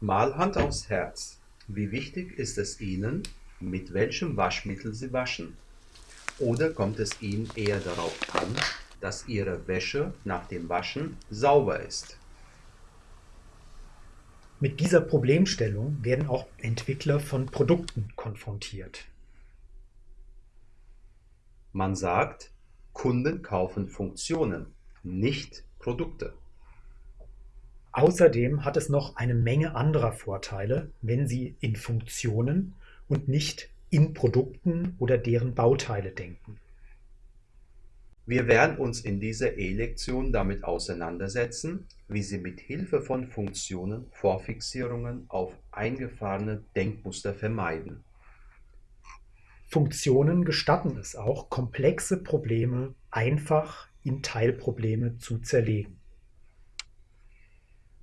Mal Hand aufs Herz, wie wichtig ist es Ihnen, mit welchem Waschmittel Sie waschen? Oder kommt es Ihnen eher darauf an, dass Ihre Wäsche nach dem Waschen sauber ist? Mit dieser Problemstellung werden auch Entwickler von Produkten konfrontiert. Man sagt, Kunden kaufen Funktionen, nicht Produkte. Außerdem hat es noch eine Menge anderer Vorteile, wenn Sie in Funktionen und nicht in Produkten oder deren Bauteile denken. Wir werden uns in dieser E-Lektion damit auseinandersetzen, wie Sie mit Hilfe von Funktionen Vorfixierungen auf eingefahrene Denkmuster vermeiden. Funktionen gestatten es auch, komplexe Probleme einfach in Teilprobleme zu zerlegen.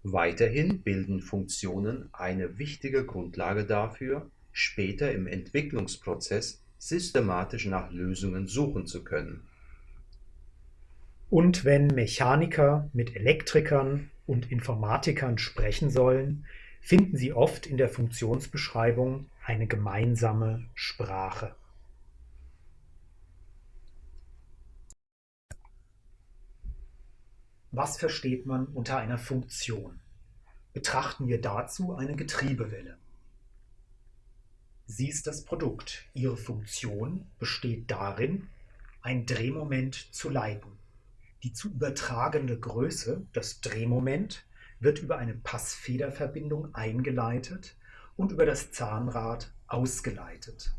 Weiterhin bilden Funktionen eine wichtige Grundlage dafür, später im Entwicklungsprozess systematisch nach Lösungen suchen zu können. Und wenn Mechaniker mit Elektrikern und Informatikern sprechen sollen, finden sie oft in der Funktionsbeschreibung eine gemeinsame Sprache. Was versteht man unter einer Funktion? Betrachten wir dazu eine Getriebewelle. Sie ist das Produkt. Ihre Funktion besteht darin, ein Drehmoment zu leiten. Die zu übertragende Größe, das Drehmoment, wird über eine Passfederverbindung eingeleitet und über das Zahnrad ausgeleitet.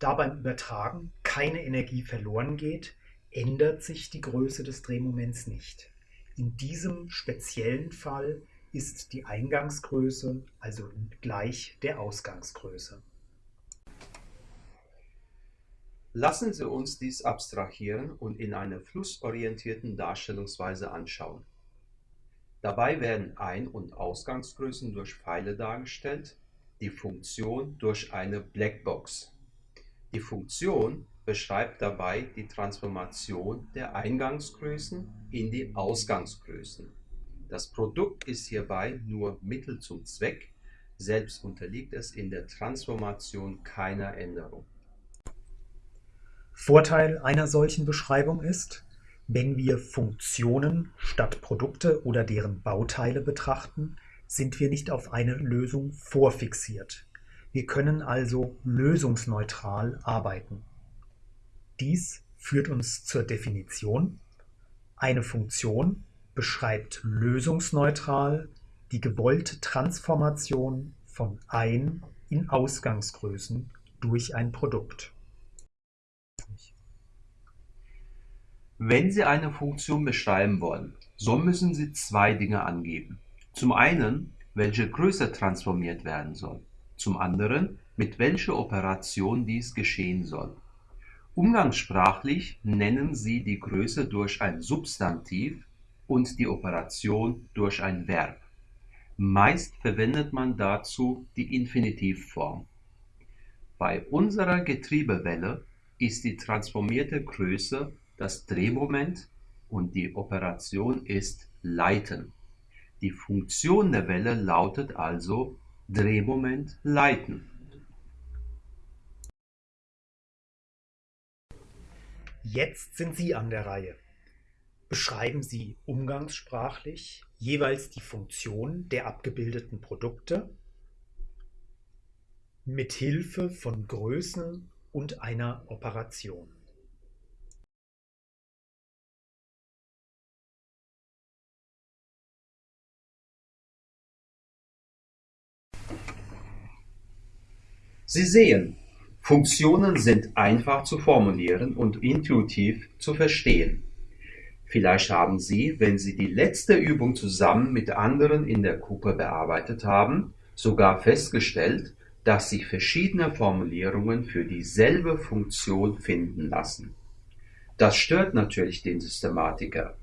Da beim Übertragen keine Energie verloren geht, ändert sich die Größe des Drehmoments nicht. In diesem speziellen Fall ist die Eingangsgröße also gleich der Ausgangsgröße. Lassen Sie uns dies abstrahieren und in einer flussorientierten Darstellungsweise anschauen. Dabei werden Ein- und Ausgangsgrößen durch Pfeile dargestellt, die Funktion durch eine Blackbox. Die Funktion beschreibt dabei die Transformation der Eingangsgrößen in die Ausgangsgrößen. Das Produkt ist hierbei nur Mittel zum Zweck, selbst unterliegt es in der Transformation keiner Änderung. Vorteil einer solchen Beschreibung ist, wenn wir Funktionen statt Produkte oder deren Bauteile betrachten, sind wir nicht auf eine Lösung vorfixiert. Wir können also lösungsneutral arbeiten. Dies führt uns zur Definition. Eine Funktion beschreibt lösungsneutral die gewollte Transformation von Ein- in Ausgangsgrößen durch ein Produkt. Wenn Sie eine Funktion beschreiben wollen, so müssen Sie zwei Dinge angeben. Zum einen, welche Größe transformiert werden soll. Zum anderen, mit welcher Operation dies geschehen soll. Umgangssprachlich nennen sie die Größe durch ein Substantiv und die Operation durch ein Verb. Meist verwendet man dazu die Infinitivform. Bei unserer Getriebewelle ist die transformierte Größe das Drehmoment und die Operation ist Leiten. Die Funktion der Welle lautet also Drehmoment leiten. Jetzt sind Sie an der Reihe. Beschreiben Sie umgangssprachlich jeweils die Funktion der abgebildeten Produkte mit Hilfe von Größen und einer Operation. Sie sehen, Funktionen sind einfach zu formulieren und intuitiv zu verstehen. Vielleicht haben Sie, wenn Sie die letzte Übung zusammen mit anderen in der Gruppe bearbeitet haben, sogar festgestellt, dass sich verschiedene Formulierungen für dieselbe Funktion finden lassen. Das stört natürlich den Systematiker.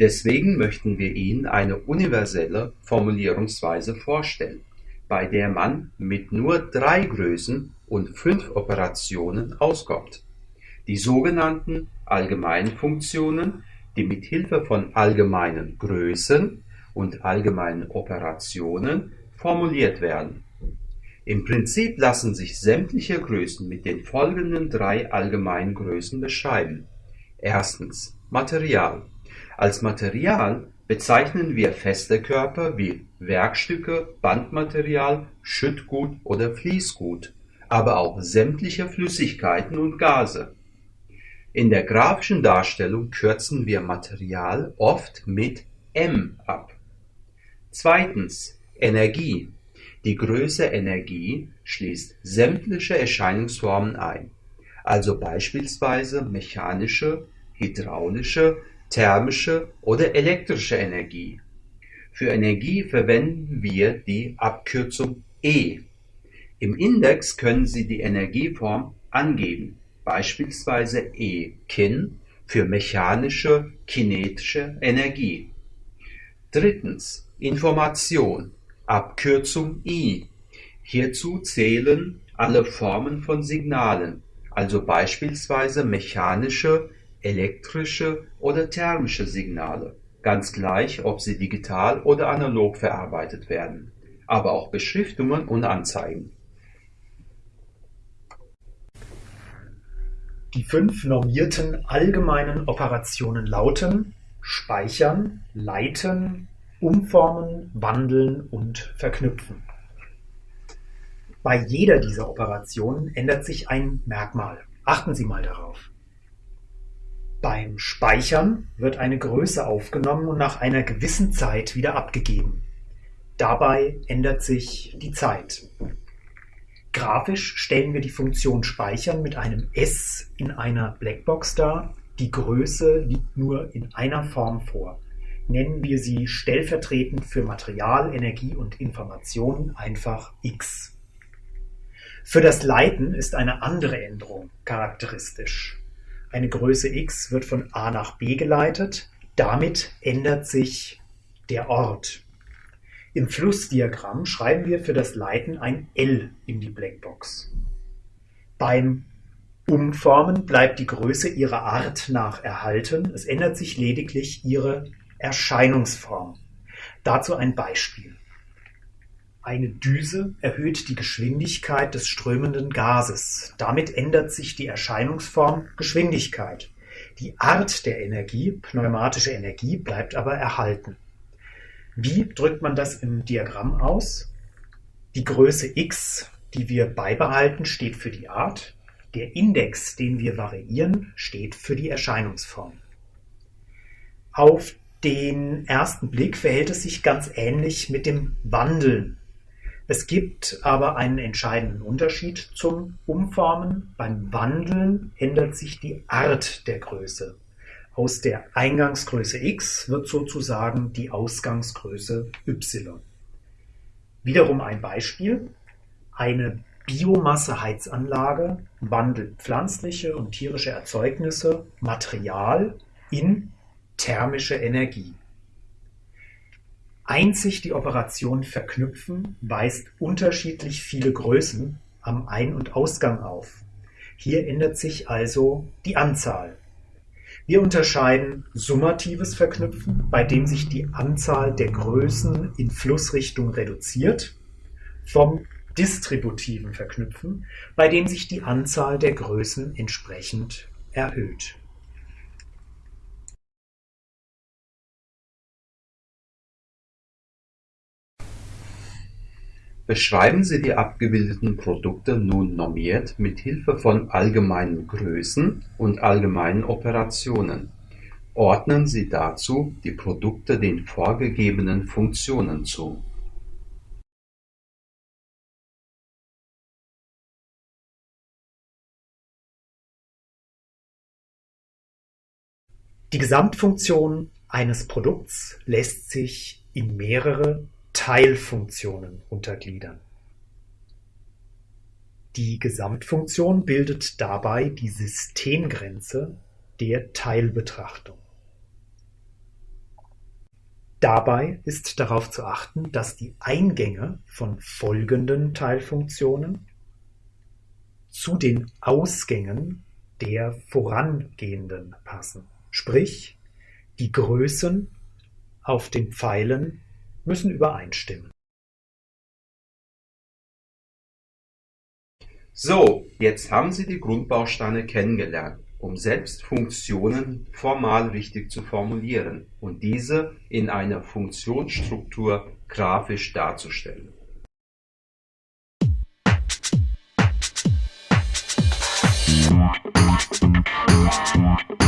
Deswegen möchten wir Ihnen eine universelle Formulierungsweise vorstellen, bei der man mit nur drei Größen und fünf Operationen auskommt. Die sogenannten allgemeinen Funktionen, die mit Hilfe von allgemeinen Größen und allgemeinen Operationen formuliert werden. Im Prinzip lassen sich sämtliche Größen mit den folgenden drei allgemeinen Größen beschreiben. Erstens Material. Als Material bezeichnen wir feste Körper wie Werkstücke, Bandmaterial, Schüttgut oder Fließgut, aber auch sämtliche Flüssigkeiten und Gase. In der grafischen Darstellung kürzen wir Material oft mit M ab. Zweitens Energie. Die Größe Energie schließt sämtliche Erscheinungsformen ein, also beispielsweise mechanische, hydraulische, thermische oder elektrische Energie. Für Energie verwenden wir die Abkürzung E. Im Index können Sie die Energieform angeben, beispielsweise E kin für mechanische kinetische Energie. Drittens Information, Abkürzung I. Hierzu zählen alle Formen von Signalen, also beispielsweise mechanische, elektrische oder thermische Signale, ganz gleich, ob sie digital oder analog verarbeitet werden, aber auch Beschriftungen und Anzeigen. Die fünf normierten allgemeinen Operationen lauten Speichern, Leiten, Umformen, Wandeln und Verknüpfen. Bei jeder dieser Operationen ändert sich ein Merkmal. Achten Sie mal darauf. Beim Speichern wird eine Größe aufgenommen und nach einer gewissen Zeit wieder abgegeben. Dabei ändert sich die Zeit. Grafisch stellen wir die Funktion Speichern mit einem S in einer Blackbox dar. Die Größe liegt nur in einer Form vor. Nennen wir sie stellvertretend für Material, Energie und Information einfach X. Für das Leiten ist eine andere Änderung charakteristisch. Eine Größe x wird von A nach B geleitet, damit ändert sich der Ort. Im Flussdiagramm schreiben wir für das Leiten ein L in die Blackbox. Beim Umformen bleibt die Größe ihrer Art nach erhalten, es ändert sich lediglich ihre Erscheinungsform. Dazu ein Beispiel. Eine Düse erhöht die Geschwindigkeit des strömenden Gases. Damit ändert sich die Erscheinungsform Geschwindigkeit. Die Art der Energie, pneumatische Energie, bleibt aber erhalten. Wie drückt man das im Diagramm aus? Die Größe x, die wir beibehalten, steht für die Art. Der Index, den wir variieren, steht für die Erscheinungsform. Auf den ersten Blick verhält es sich ganz ähnlich mit dem Wandeln es gibt aber einen entscheidenden Unterschied zum Umformen. Beim Wandeln ändert sich die Art der Größe. Aus der Eingangsgröße x wird sozusagen die Ausgangsgröße y. Wiederum ein Beispiel. Eine Biomasseheizanlage wandelt pflanzliche und tierische Erzeugnisse, Material in thermische Energie. Einzig die Operation Verknüpfen weist unterschiedlich viele Größen am Ein und Ausgang auf. Hier ändert sich also die Anzahl. Wir unterscheiden summatives Verknüpfen, bei dem sich die Anzahl der Größen in Flussrichtung reduziert, vom distributiven Verknüpfen, bei dem sich die Anzahl der Größen entsprechend erhöht Beschreiben Sie die abgebildeten Produkte nun normiert mit Hilfe von allgemeinen Größen und allgemeinen Operationen. Ordnen Sie dazu die Produkte den vorgegebenen Funktionen zu. Die Gesamtfunktion eines Produkts lässt sich in mehrere Teilfunktionen untergliedern. Die Gesamtfunktion bildet dabei die Systemgrenze der Teilbetrachtung. Dabei ist darauf zu achten, dass die Eingänge von folgenden Teilfunktionen zu den Ausgängen der vorangehenden passen, sprich die Größen auf den Pfeilen müssen übereinstimmen. So, jetzt haben Sie die Grundbausteine kennengelernt, um selbst Funktionen formal richtig zu formulieren und diese in einer Funktionsstruktur grafisch darzustellen. Thank you.